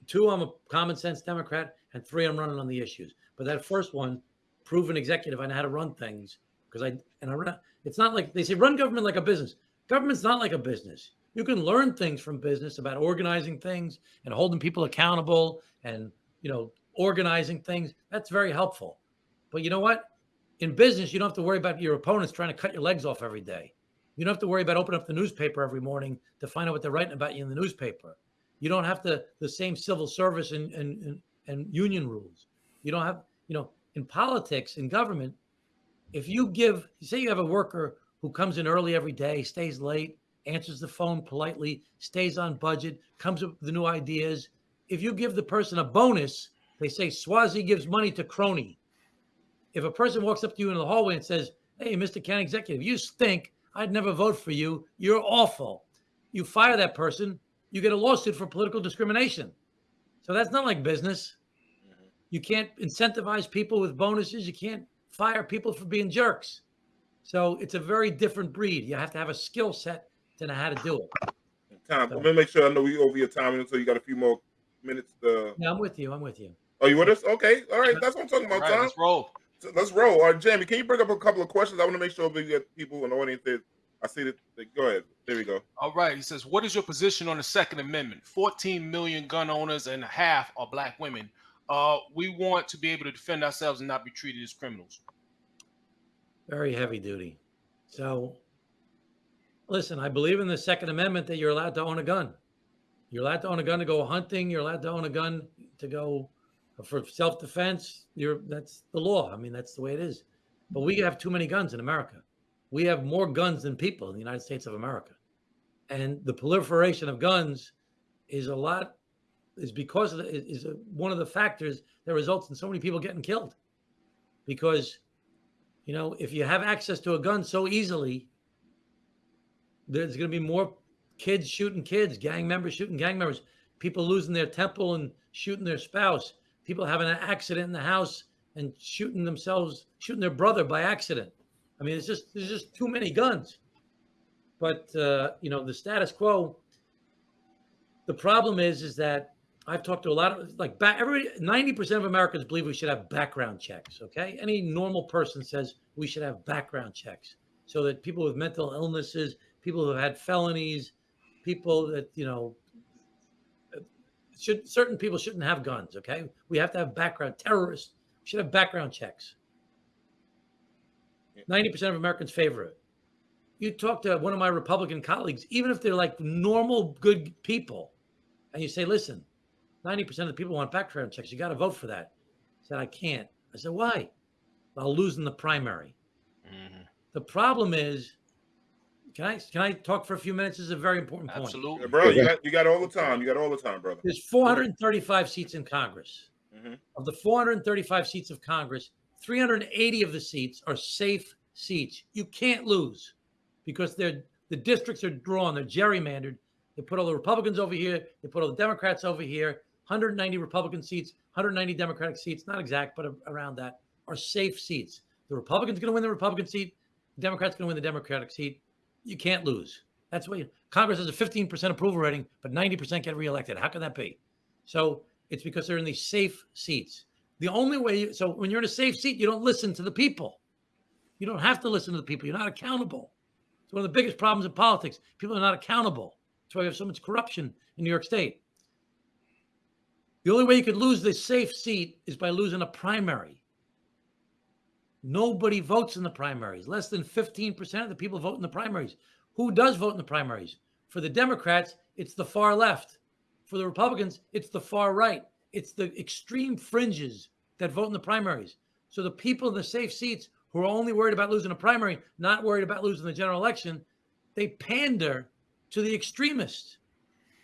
Two, I'm a common sense Democrat. And three, I'm running on the issues. But that first one, proven executive, I know how to run things because I, and I run, it's not like they say run government like a business. Government's not like a business. You can learn things from business about organizing things and holding people accountable and you know, organizing things. That's very helpful. But you know what? In business, you don't have to worry about your opponents trying to cut your legs off every day. You don't have to worry about opening up the newspaper every morning to find out what they're writing about you in the newspaper. You don't have to the same civil service and and, and, union rules. You don't have, you know, in politics, in government, if you give, say you have a worker who comes in early every day, stays late, answers the phone politely, stays on budget, comes up with the new ideas, if you give the person a bonus, they say Suozzi gives money to crony. If a person walks up to you in the hallway and says, Hey, Mr. County Executive, you stink. I'd never vote for you. You're awful. You fire that person, you get a lawsuit for political discrimination. So that's not like business. Mm-hmm. You can't incentivize people with bonuses. You can't fire people for being jerks. So it's a very different breed. You have to have a skill set to know how to do it. Tom, let me make sure I know we over your time, so you got a few more minutes. To... Yeah, I'm with you. I'm with you. Oh, you with us? Okay, all right. That's what I'm talking about, All right, Tom. let's roll. So let's roll. All right, Jamie, can you bring up a couple of questions? I want to make sure we get people in the audience that I see that. that- Go ahead. There we go. All right. He says, What is your position on the Second Amendment? 14 million gun owners and a half are black women. Uh, we want to be able to defend ourselves and not be treated as criminals. Very heavy duty. So, listen, I believe in the Second Amendment that you're allowed to own a gun. You're allowed to own a gun to go hunting. You're allowed to own a gun to go for self-defense. You're that's the law. I mean, that's the way it is. But we have too many guns in America. We have more guns than people in the United States of America, and the proliferation of guns is a lot is because of the, is one of the factors that results in so many people getting killed because you know, if you have access to a gun so easily, there's going to be more kids shooting kids, gang members shooting gang members, people losing their temple and shooting their spouse, people having an accident in the house and shooting themselves, shooting their brother by accident. I mean, it's just there's just too many guns. But uh, you know, the status quo. The problem is, is that I've talked to a lot of like back everybody 90% of Americans believe we should have background checks. Okay. Any normal person says we should have background checks so that people with mental illnesses, people who have had felonies, people that, you know, should certain people shouldn't have guns. Okay. We have to have background terrorists should have background checks. 90% of Americans favor it. You talk to one of my Republican colleagues, even if they're like normal, good people, and you say, listen, 90% of the people want background checks. You got to vote for that. I said, I can't. I said, why? I'll lose in the primary. Mhm. The problem is, can I can I talk for a few minutes? This is a very important point. Absolutely. Yeah, bro, you got you got all the time. You got all the time, brother. There's 435 seats in Congress. Mhm. Of the 435 seats of Congress, 380 of the seats are safe seats. You can't lose because they're the districts are drawn, they're gerrymandered. They put all the Republicans over here. They put all the Democrats over here. 190 Republican seats, 190 Democratic seats, not exact, but a- around that, are safe seats. The Republican's going to win the Republican seat. The Democrat's going to win the Democratic seat. You can't lose. That's why Congress has a 15% approval rating, but 90% get reelected. How can that be? So it's because they're in these safe seats. The only way, you, so when you're in a safe seat, you don't listen to the people. You don't have to listen to the people. You're not accountable. It's one of the biggest problems in politics. People are not accountable. That's why we have so much corruption in New York State. The only way you could lose this safe seat is by losing a primary. Nobody votes in the primaries. Less than 15% of the people vote in the primaries. Who does vote in the primaries? For the Democrats, it's the far left. For the Republicans, it's the far right. It's the extreme fringes that vote in the primaries. So the people in the safe seats who are only worried about losing a primary, not worried about losing the general election, they pander to the extremists.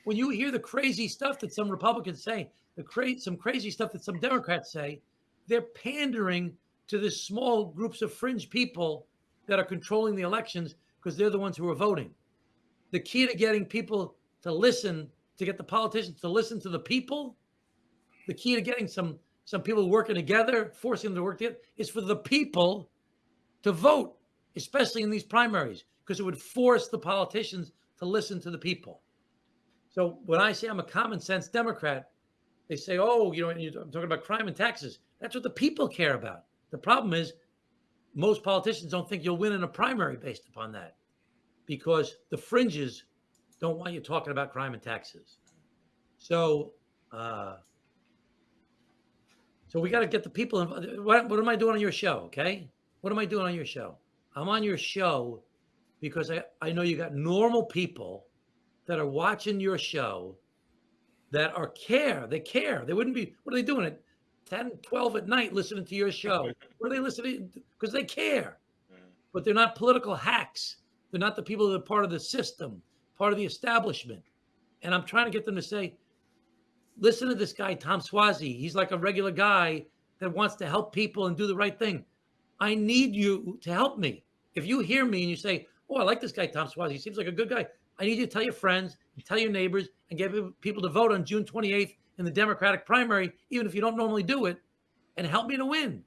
When you hear the crazy stuff that some Republicans say, the cra- some crazy stuff that some Democrats say, they're pandering to the small groups of fringe people that are controlling the elections because they're the ones who are voting. The key to getting people to listen, to get the politicians to listen to the people, the key to getting some some people working together, forcing them to work together, is for the people to vote, especially in these primaries, because it would force the politicians to listen to the people. So when I say I'm a common sense Democrat, they say, "Oh, you know, you're talking about crime and taxes." That's what the people care about. The problem is, most politicians don't think you'll win in a primary based upon that, because the fringes don't want you talking about crime and taxes. So, uh, so we got to get the people. What, what am I doing on your show? Okay, what am I doing on your show? I'm on your show because I, I know you got normal people that are watching your show that are care. They care. They wouldn't be, what are they doing at 10, 12 at night listening to your show? [laughs] What are they listening? Because they care. Mm. But they're not political hacks. They're not the people that are part of the system, part of the establishment. And I'm trying to get them to say, listen to this guy, Tom Suozzi. He's like a regular guy that wants to help people and do the right thing. I need you to help me. If you hear me and you say, Oh, I like this guy, Tom Suozzi. He seems like a good guy. I need you to tell your friends tell your neighbors and get people to vote on June 28th in the Democratic primary, even if you don't normally do it, and help me to win.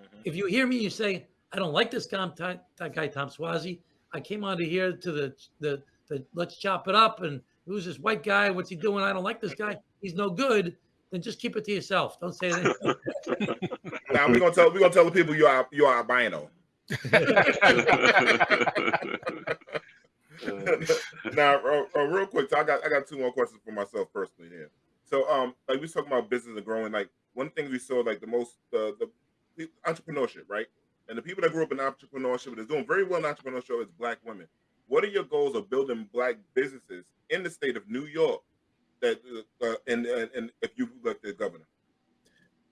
Mhm. If you hear me, you say, I don't like this guy, that guy, Tom Suozzi. I came on to here to the, the, the let's chop it up. And who's this white guy? What's he doing? I don't like this guy. He's no good. Then just keep it to yourself. Don't say anything. [laughs] Now we're gonna tell we're gonna tell the people you are you are albino. [laughs] now, uh, uh, real quick, so I got I got two more questions for myself personally here. So, um, like we was talking about business and growing. Like one thing we saw, like the most the the entrepreneurship, right? And the people that grew up in entrepreneurship that's doing very well in entrepreneurship is black women. What are your goals of building black businesses in the state of New York? That uh, uh, and, and and if you look the governor,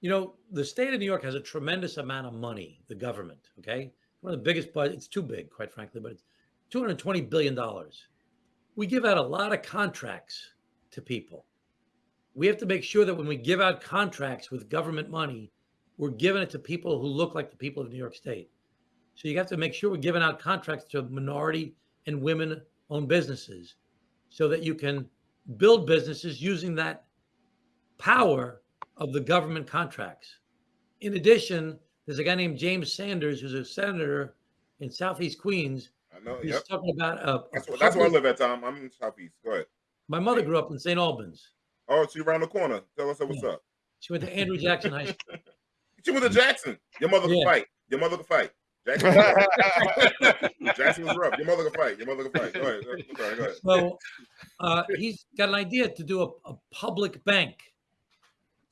You know, the state of New York has a tremendous amount of money, the government, okay? One of the biggest budgets, it's too big, quite frankly, but it's $220 billion. We give out a lot of contracts to people. We have to make sure that when we give out contracts with government money, we're giving it to people who look like the people of New York State. So you have to make sure we're giving out contracts to minority and women owned businesses so that you can build businesses using that power of the government contracts. In addition, there's a guy named James Sanders who's a senator in Southeast Queens. I know. He's Yep, talking about a, a that's, where- that's where I live at, Tom. I'm in Southeast. Go ahead. My mother grew up in St. Albans. Oh, she around the corner. Tell us what's up. She went to Andrew Jackson High School. [laughs] She went to Jackson. Your mother can Yeah. fight. Your mother can fight. Jackson, [laughs] Jackson was rough. Your mother can fight. Your mother can fight. Go ahead. I'm sorry, go ahead. So uh, he's got an idea to do a, a public bank.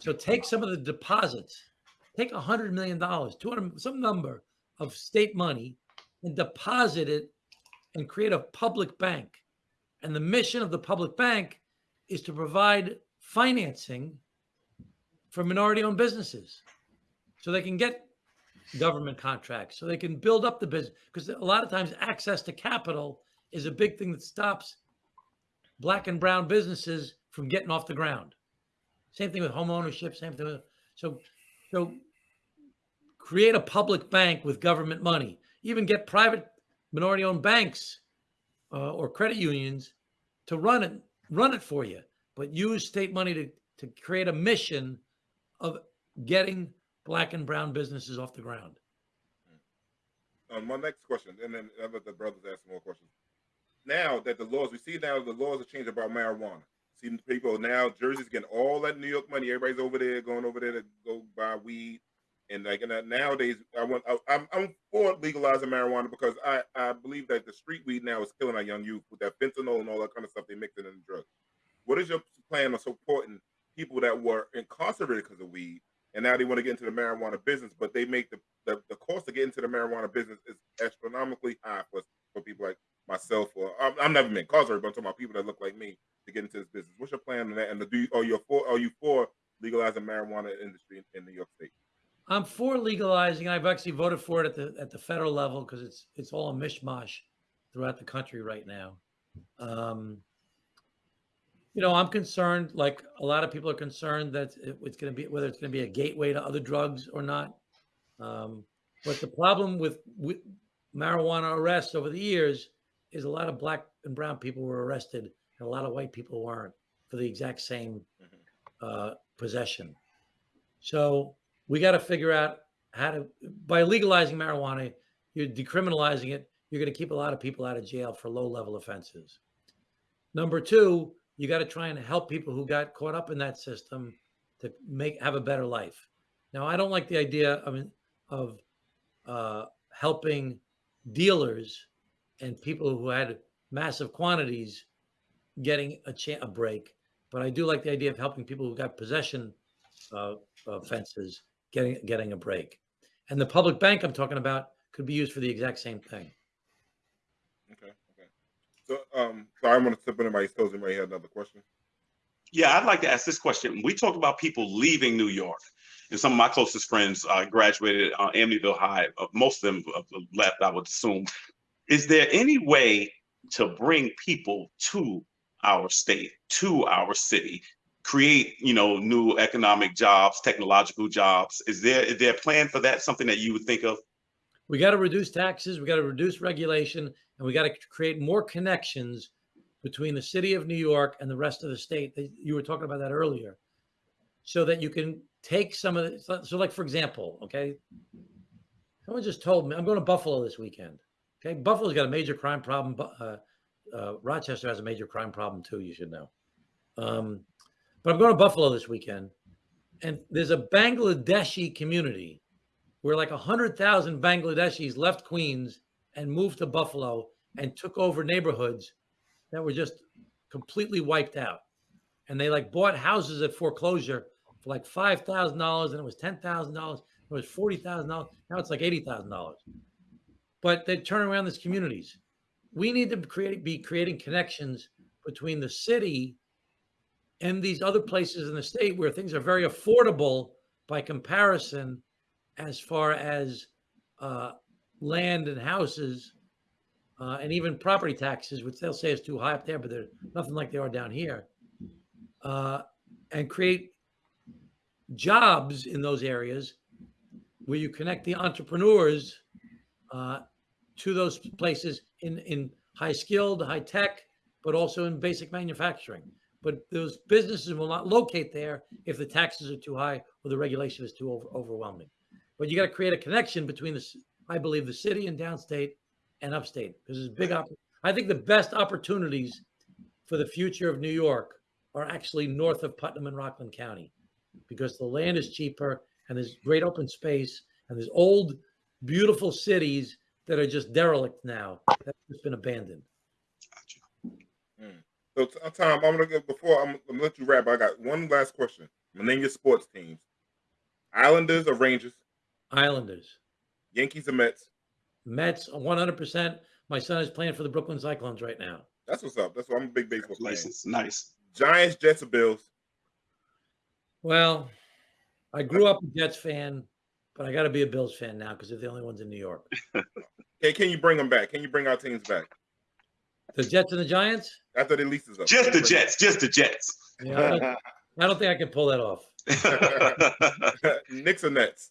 So take some of the deposits, take a hundred million dollars, two hundred some number of state money, and deposit it, and create a public bank. And the mission of the public bank is to provide financing for minority-owned businesses, so they can get government contracts, so they can build up the business. Because a lot of times, access to capital is a big thing that stops black and brown businesses from getting off the ground. Same thing with home ownership. Same thing with so so create a public bank with government money. Even get private minority-owned banks uh, or credit unions to run it run it for you, but use state money to, to create a mission of getting black and brown businesses off the ground. Um, my next question, and then let the brothers ask more questions. Now that the laws, we see now the laws have changed about marijuana. See people now, Jersey's getting all that New York money. Everybody's over there going over there to go buy weed, and like and nowadays, I want I, I'm I'm for legalizing marijuana because I I believe that the street weed now is killing our young youth with that fentanyl and all that kind of stuff they mix it in the drugs. What is your plan on supporting people that were incarcerated because of weed, and now they want to get into the marijuana business, but they make the the, the cost to get into the marijuana business is astronomically high for for people like myself or I'm, I'm never been incarcerated, but I'm talking about people that look like me to get into this business. What's your plan on that? And the, do you, are you for are you for legalizing marijuana industry in, in New York State? I'm for legalizing. I've actually voted for it at the at the federal level because it's it's all a mishmash throughout the country right now. Um, you know, I'm concerned, like a lot of people are concerned that it- it's going to be whether it's going to be a gateway to other drugs or not. Um, but the problem with, with marijuana arrests over the years is a lot of black and brown people were arrested and a lot of white people weren't for the exact same uh, possession. So we got to figure out how to by legalizing marijuana, you're decriminalizing it. You're going to keep a lot of people out of jail for low level offenses. Number two, you got to try and help people who got caught up in that system to make have a better life. Now, I don't like the idea of of uh, helping dealers and people who had massive quantities getting a, a break, but I do like the idea of helping people who got possession uh, offenses getting getting a break. And the public bank I'm talking about could be used for the exact same thing. Okay, okay. So um, so I want to step in anybody's toes. Anybody had another question? Yeah, I'd like to ask this question. We talk about people leaving New York, and some of my closest friends uh, graduated uh, Amityville High. Uh, most of them uh, left, I would assume. Is there any way to bring people to our state, to our city, create, you know, new economic jobs, technological jobs? Is there is there a plan for that? Something that you would think of? We got to reduce taxes, we got to reduce regulation, and we got to create more connections between the city of New York and the rest of the state. You were talking about that earlier, so that you can take some of the. so- like for example, okay, someone just told me I'm going to Buffalo this weekend. Okay, Buffalo's got a major crime problem. uh, uh, Rochester has a major crime problem too. You should know. Um, but I'm going to Buffalo this weekend, and there's a Bangladeshi community where like 100,000 Bangladeshis left Queens and moved to Buffalo and took over neighborhoods that were just completely wiped out. And they like bought houses at foreclosure for like $5,000 and it was $10,000. It was $40,000. Now it's like $80,000. But they turn around these communities. We need to create, be creating connections between the city and these other places in the state where things are very affordable by comparison as far as uh, land and houses uh, and even property taxes, which they'll say is too high up there, but they're nothing like they are down here, uh, and create jobs in those areas where you connect the entrepreneurs uh, to those places in, in high skilled, high tech, but also in basic manufacturing. But those businesses will not locate there if the taxes are too high or the regulation is too over, overwhelming. But you got to create a connection between the, I believe, the city and downstate and upstate. Because there's big, I think the best opportunities for the future of New York are actually north of Putnam and Rockland County, because the land is cheaper and there's great open space and there's old, beautiful cities that are just derelict now that have just been abandoned. So Tom, I'm gonna go before I'm, I'm gonna let you wrap. I got one last question. I'm gonna name your sports teams: Islanders or Rangers, Islanders, Yankees or Mets. Mets, 100%. My son is playing for the Brooklyn Cyclones right now. That's what's up. That's why I'm a big baseball fan. Congratulations. Nice. Giants, Jets, or Bills. Well, I grew up a Jets fan, but I got to be a Bills fan now because they're the only ones in New York. [laughs] Okay, can you bring them back? Can you bring our teams back The Jets and the Giants? after the lease is up? Just the Jets. Just the Jets. Yeah, I don't, I don't think I can pull that off. them? [laughs] Knicks or Nets?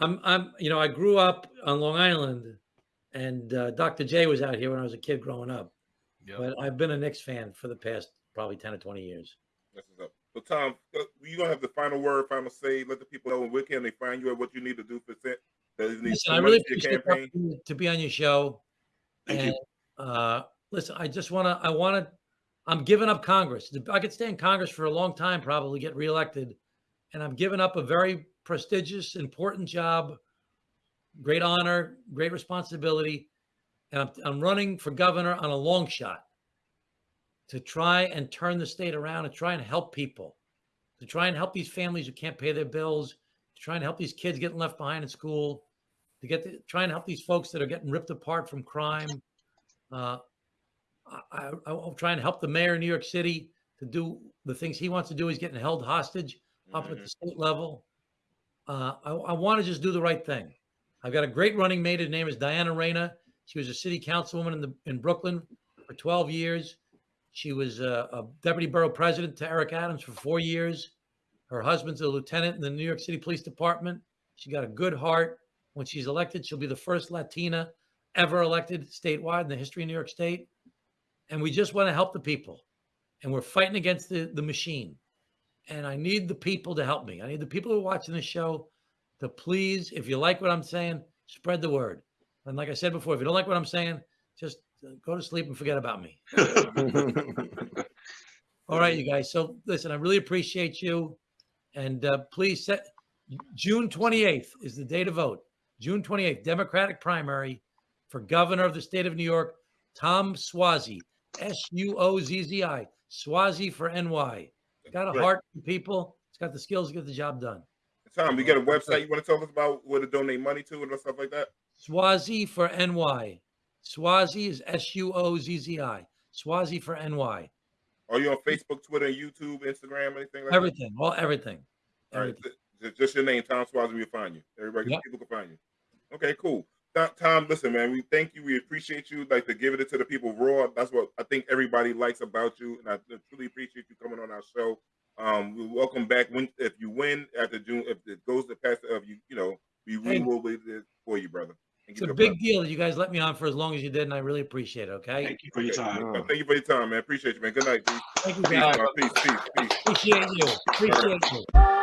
I'm, I'm, you know, I grew up on Long Island, and uh, Dr. J was out here when I was a kid growing up, Yeah. But I've been a Knicks fan for the past probably 10 or 20 years. That's what's up. So Tom, uh, you gonna have the final word, final say. Let the people know where can they find you and what you need to do for set. That is Listen, I really appreciate the opportunity to be on your show. Thank and, you. Uh, listen, I just want to, I want to, I'm giving up Congress. I could stay in Congress for a long time, probably get reelected. And I'm giving up a very prestigious, important job, great honor, great responsibility. And I'm, I'm running for governor on a long shot to try and turn the state around and try and help people, to try and help these families who can't pay their bills, to try and help these kids getting left behind in school, to get to try and help these folks that are getting ripped apart from crime. Uh, I, I, I'll try and help the mayor of New York City to do the things he wants to do. He's getting held hostage up at the state level. Uh, I, I want to just do the right thing. I've got a great running mate. Her name is Diana Reyna. She was a city councilwoman in the in Brooklyn for 12 years. She was a, a deputy borough president to Eric Adams for four years. Her husband's a lieutenant in the New York City Police Department. She got a good heart. When she's elected, she'll be the first Latina ever elected statewide in the history of New York State. And we just want to help the people. And we're fighting against the, the machine. And I need the people to help me. I need the people who are watching this show to please, if you like what I'm saying, spread the word. And like I said before, if you don't like what I'm saying, just uh, go to sleep and forget about me. [laughs] All right, you guys. So listen, I really appreciate you. And uh, please set June 28th is the day to vote. June 28th, Democratic primary for governor of the state of New York, Tom Suozzi, S U O Z Z I, Suozzi for NY. Got a heart for people. It's got the skills to get the job done. Tom, you got a website you want to tell us about where to donate money to and stuff like that? Suozzi for NY. Suozzi is S U O Z Z I. Suozzi for NY. Are you on Facebook, Twitter, YouTube, Instagram, anything like Everything. All everything. that? All right, Everything. ju- just your name, Tom Suozzi, we'll find you. Everybody, Yep. people can find you. Okay, cool. Tom, Tom, listen, man, we thank you. We appreciate you. Like to give it to the people raw. That's what I think everybody likes about you, and I truly appreciate you coming on our show. Um, we welcome back when if you win after June, if it goes to pass of you, you know, we, we Hey. will be there for you, brother. And It's give a you big deal that you guys let me on for as long as you did, and I really appreciate it. Okay. Thank you for your time. Uh, Thank you for your time, man. Appreciate you, man. Good night. Peace, Thank you, peace, guys. man. peace, peace, peace. Appreciate you. Appreciate you.